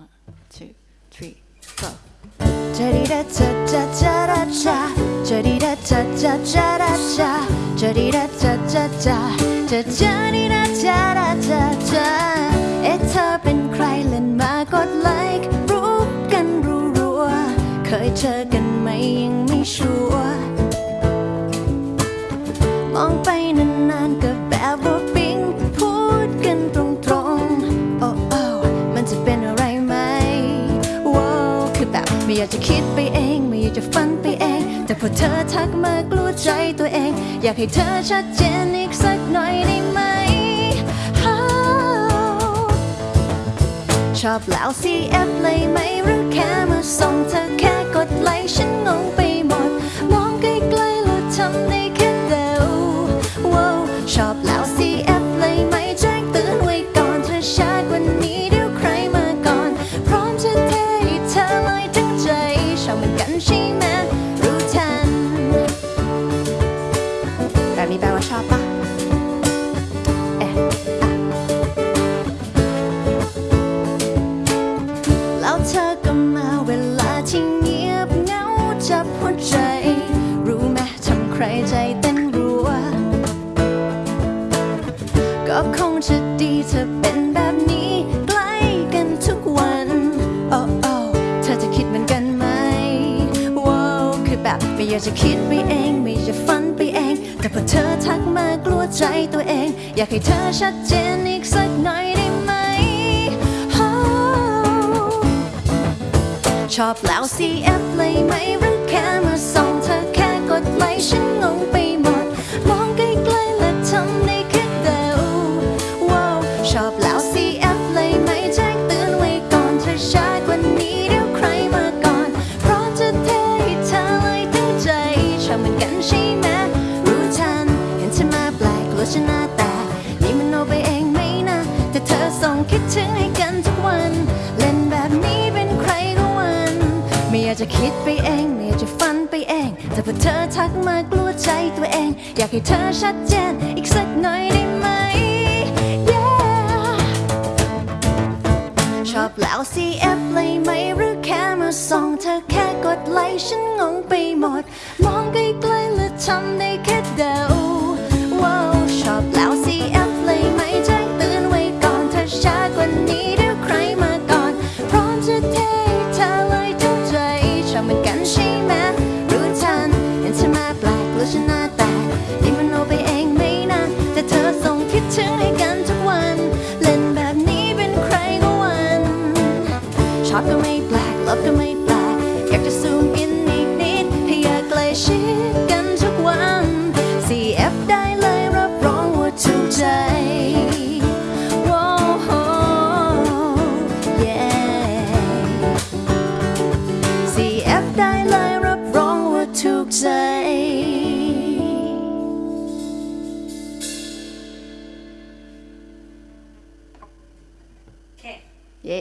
one two three go จาดีดาจาจาจาดาจาจาดีดาจาจาจาดาจาจาดีดาจาจาจาจาจาดีดาจาดาจาจาเอ๊ะเธอเป็นใครเล่นมากดไลค์รู้กันรู้รัวๆเคยเจอกันไหมยังไม่ชัว แบบไม่อยากจะคิดไปเอง ไม่อยากจะฝันไปเอง แต่พอเธอทักมากลัวใจตัวเอง อยากให้เธอชัดเจนอีกสักหน่อยได้ไหม ชอบแล้ว CF เลยไหมหรือแค่มาส่งเธอแค่กดไลค์ฉันงงไปหมด มองใกล้ๆแล้วทำ ก็คงจะดีเธอเป็นแบบนี้ใกล้กันทุกวันโอ้โอ้เธอจะคิดเหมือนกันไหมว้าวคือแบบไม่อยากจะคิดไปเอง ไม่อยากจะฝันไปเอง แต่พอเธอทักมากลัวใจตัวเอง อยากให้เธอชัดเจนอีกสักหน่อยได้ไหมชอบแล้ว CF เลยไหมหรือแค่มาส่งเธอแค่กดไลค์ฉันงงไป ชอบเหมือนกันใช่ไหมรู้ทันเห็นฉันมาแปลกกลัวฉันหน้าแตกนี่มันโนไปเองไหมนะ แต่เธอส่งคิดถึงให้กันทุกวัน เล่นแบบนี้เป็นใครก็วัน ไม่อยากจะคิดไปเอง ไม่อยากจะฝันไปเอง แต่พอเธอทักมากลัวใจตัวเอง อยากให้เธอชัดเจนอีกสักหน่อยได้ไหม Yeah ชอบแล้ว CF เลยไหมหรือแค่มาส่งเธอแค่กดไลค์ฉันงง ทำได้แค่เดาว้าวชอบแล้ว CF เลยไหมแจ้งเตือนไว้ก่อนถ้าช้ากว่านี้เดี๋ยวใครมาก่อน พร้อมจะเทเธอเลยทั้งใจชอบเหมือนกันใช่ไหมรู้ทันเห็นฉันมาแปลกหรือฉันหน้าแตกนี่มันโนไปเองไหมนะแต่เธอส่งคิดถึงให้กันทุกวัน เล่นแบบนี้เป็นใครก็วันชอบก็ไม่แปลกลบก็ไม่แปลกอยากจะซูมอินอีกนิดให้อยากใกล้ชิด ถูกใจ okay เย้